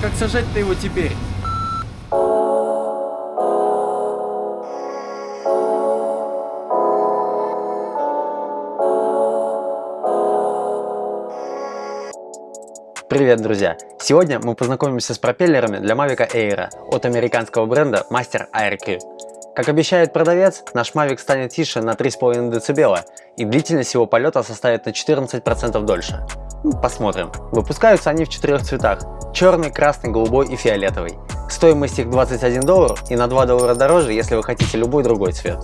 Как сажать-то его теперь? Привет, друзья! Сегодня мы познакомимся с пропеллерами для Mavic Air от американского бренда Master AirQ. Как обещает продавец, наш Mavic станет тише на 3,5 дБ и длительность его полета составит на 14% дольше. Ну, посмотрим. Выпускаются они в четырех цветах – черный, красный, голубой и фиолетовый. Стоимость их 21 доллар и на 2 доллара дороже, если вы хотите любой другой цвет.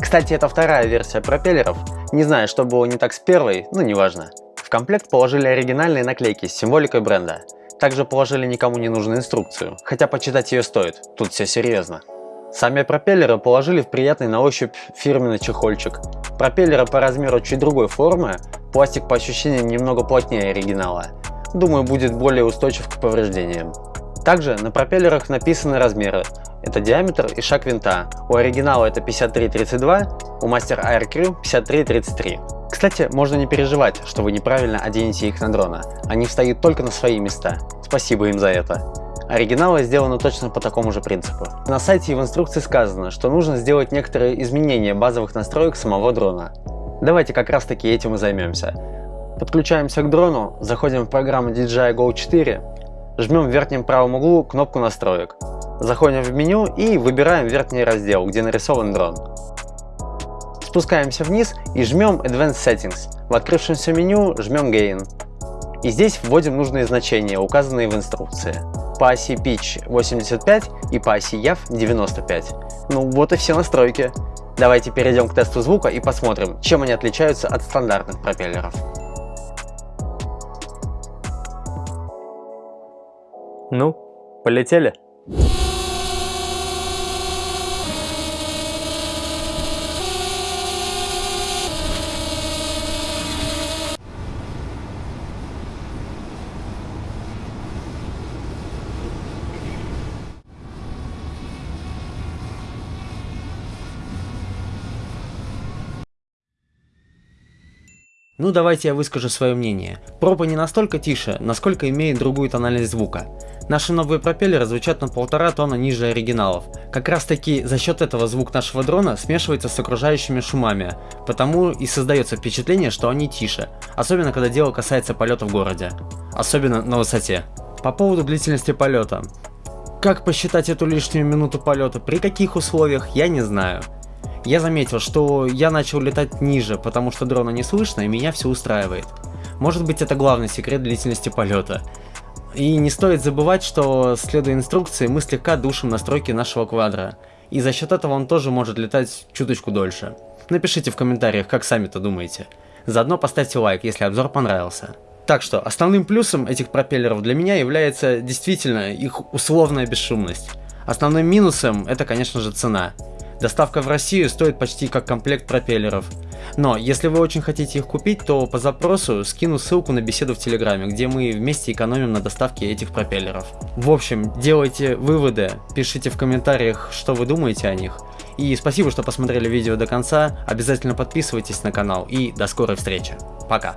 Кстати, это вторая версия пропеллеров. Не знаю, что было не так с первой, но неважно. В комплект положили оригинальные наклейки с символикой бренда. Также положили никому не нужную инструкцию, хотя почитать ее стоит, тут все серьезно. Сами пропеллеры положили в приятный на ощупь фирменный чехольчик. Пропеллеры по размеру чуть другой формы, пластик по ощущениям немного плотнее оригинала. Думаю, будет более устойчив к повреждениям. Также на пропеллерах написаны размеры. Это диаметр и шаг винта. У оригинала это 53-32, у Master Air Crew 53-33. Кстати, можно не переживать, что вы неправильно оденете их на дрона. Они встают только на свои места. Спасибо им за это. Оригиналы сделаны точно по такому же принципу. На сайте и в инструкции сказано, что нужно сделать некоторые изменения базовых настроек самого дрона. Давайте как раз таки этим и займемся. Подключаемся к дрону, заходим в программу DJI Go 4, жмем в верхнем правом углу кнопку настроек. Заходим в меню и выбираем верхний раздел, где нарисован дрон. Спускаемся вниз и жмем Advanced Settings. В открывшемся меню жмем Gain. И здесь вводим нужные значения, указанные в инструкции. По оси Pitch 85 и по оси YAV 95. Ну вот и все настройки. Давайте перейдем к тесту звука и посмотрим, чем они отличаются от стандартных пропеллеров. Ну, полетели? Ну давайте я выскажу свое мнение. Проба не настолько тише, насколько имеет другую тональность звука. Наши новые пропеллеры звучат на полтора тона ниже оригиналов. Как раз таки за счет этого звук нашего дрона смешивается с окружающими шумами, потому и создается впечатление, что они тише, особенно когда дело касается полета в городе. Особенно на высоте. По поводу длительности полета. Как посчитать эту лишнюю минуту полета, при каких условиях, я не знаю. Я заметил, что я начал летать ниже, потому что дрона не слышно и меня все устраивает. Может быть это главный секрет длительности полета. И не стоит забывать, что следуя инструкции мы слегка душим настройки нашего квадра. И за счет этого он тоже может летать чуточку дольше. Напишите в комментариях, как сами-то думаете. Заодно поставьте лайк, если обзор понравился. Так что, основным плюсом этих пропеллеров для меня является действительно их условная бесшумность. Основным минусом это, конечно же, цена. Доставка в Россию стоит почти как комплект пропеллеров. Но, если вы очень хотите их купить, то по запросу скину ссылку на беседу в Телеграме, где мы вместе экономим на доставке этих пропеллеров. В общем, делайте выводы, пишите в комментариях, что вы думаете о них. И спасибо, что посмотрели видео до конца, обязательно подписывайтесь на канал и до скорой встречи. Пока!